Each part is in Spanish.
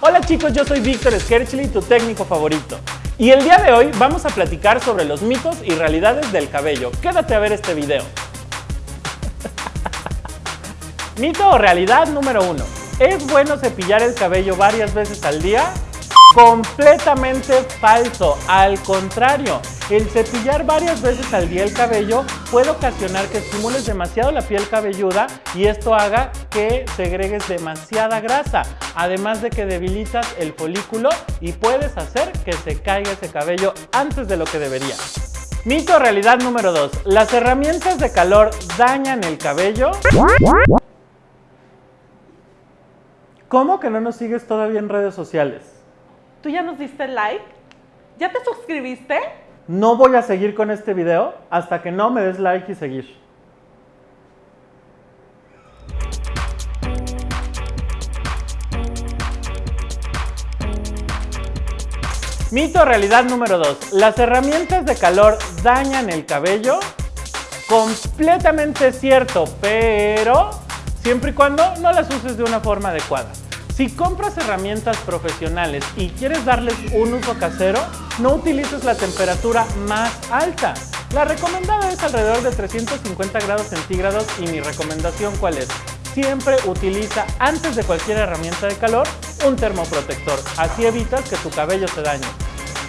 Hola chicos, yo soy Víctor Skerchly, tu técnico favorito. Y el día de hoy vamos a platicar sobre los mitos y realidades del cabello. Quédate a ver este video. Mito o realidad número uno. ¿Es bueno cepillar el cabello varias veces al día? Completamente falso. Al contrario, el cepillar varias veces al día el cabello puede ocasionar que estimules demasiado la piel cabelluda y esto haga que segregues demasiada grasa, además de que debilitas el folículo y puedes hacer que se caiga ese cabello antes de lo que debería. Mito realidad número 2. ¿Las herramientas de calor dañan el cabello? ¿Cómo que no nos sigues todavía en redes sociales? ¿Tú ya nos diste like? ¿Ya te suscribiste? No voy a seguir con este video hasta que no me des like y seguir. Mito realidad número 2. ¿Las herramientas de calor dañan el cabello? Completamente cierto, pero siempre y cuando no las uses de una forma adecuada. Si compras herramientas profesionales y quieres darles un uso casero, no utilices la temperatura más alta. La recomendada es alrededor de 350 grados centígrados y mi recomendación cuál es? Siempre utiliza antes de cualquier herramienta de calor un termoprotector, así evitas que tu cabello se dañe.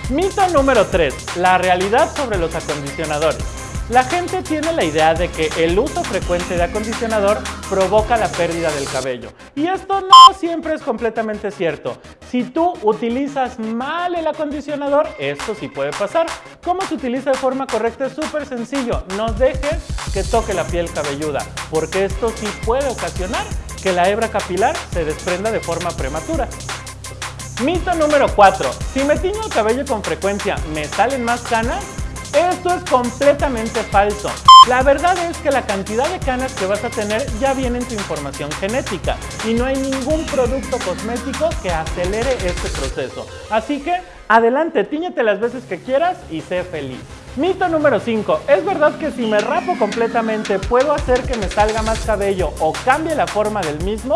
Mito número 3. La realidad sobre los acondicionadores. La gente tiene la idea de que el uso frecuente de acondicionador provoca la pérdida del cabello. Y esto no siempre es completamente cierto. Si tú utilizas mal el acondicionador, esto sí puede pasar. ¿Cómo se utiliza de forma correcta? Es súper sencillo. No dejes que toque la piel cabelluda, porque esto sí puede ocasionar que la hebra capilar se desprenda de forma prematura. Mito número 4. Si me tiño el cabello con frecuencia, ¿me salen más canas? Esto es completamente falso. La verdad es que la cantidad de canas que vas a tener ya viene en tu información genética y no hay ningún producto cosmético que acelere este proceso. Así que adelante, tíñete las veces que quieras y sé feliz. Mito número 5. ¿Es verdad que si me rapo completamente puedo hacer que me salga más cabello o cambie la forma del mismo?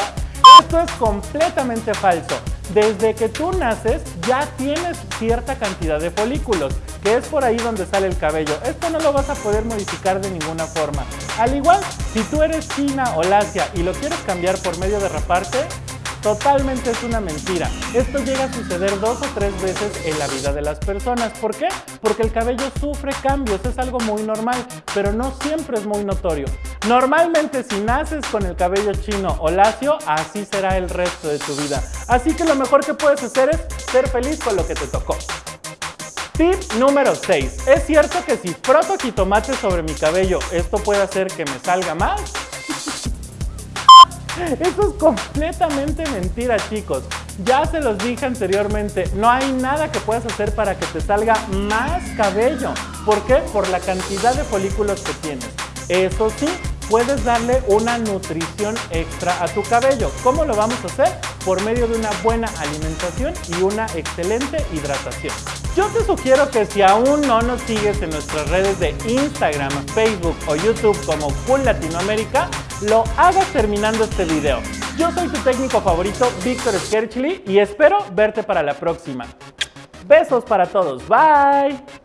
Esto es completamente falso. Desde que tú naces ya tienes cierta cantidad de folículos, que es por ahí donde sale el cabello. Esto no lo vas a poder modificar de ninguna forma. Al igual, si tú eres china o lacia y lo quieres cambiar por medio de raparte, Totalmente es una mentira. Esto llega a suceder dos o tres veces en la vida de las personas. ¿Por qué? Porque el cabello sufre cambios, es algo muy normal, pero no siempre es muy notorio. Normalmente si naces con el cabello chino o lacio, así será el resto de tu vida. Así que lo mejor que puedes hacer es ser feliz con lo que te tocó. Tip número 6. ¿Es cierto que si froto jitomate sobre mi cabello, esto puede hacer que me salga más? Eso es completamente mentira, chicos. Ya se los dije anteriormente, no hay nada que puedas hacer para que te salga más cabello. ¿Por qué? Por la cantidad de folículos que tienes. Eso sí, puedes darle una nutrición extra a tu cabello. ¿Cómo lo vamos a hacer? Por medio de una buena alimentación y una excelente hidratación. Yo te sugiero que si aún no nos sigues en nuestras redes de Instagram, Facebook o YouTube como Full Latinoamérica, lo hagas terminando este video. Yo soy tu técnico favorito, Víctor Skerchly, y espero verte para la próxima. Besos para todos. Bye.